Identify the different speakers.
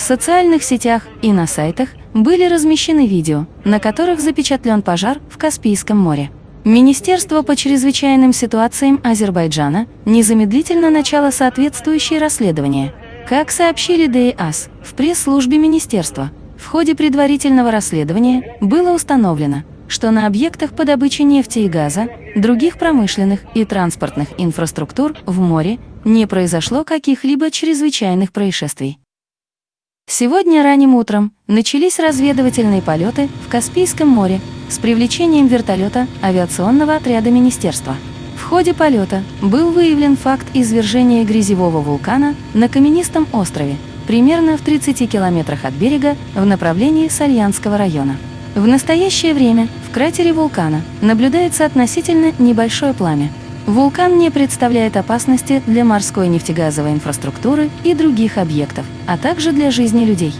Speaker 1: социальных сетях и на сайтах были размещены видео, на которых запечатлен пожар в Каспийском море. Министерство по чрезвычайным ситуациям Азербайджана незамедлительно начало соответствующее расследование. Как сообщили ДИАС в пресс-службе министерства, в ходе предварительного расследования было установлено, что на объектах по добыче нефти и газа, других промышленных и транспортных инфраструктур в море не произошло каких-либо чрезвычайных происшествий. Сегодня ранним утром начались разведывательные полеты в Каспийском море с привлечением вертолета авиационного отряда министерства. В ходе полета был выявлен факт извержения грязевого вулкана на каменистом острове, примерно в 30 километрах от берега в направлении Сальянского района. В настоящее время в кратере вулкана наблюдается относительно небольшое пламя. Вулкан не представляет опасности для морской нефтегазовой инфраструктуры и других объектов, а также для жизни людей.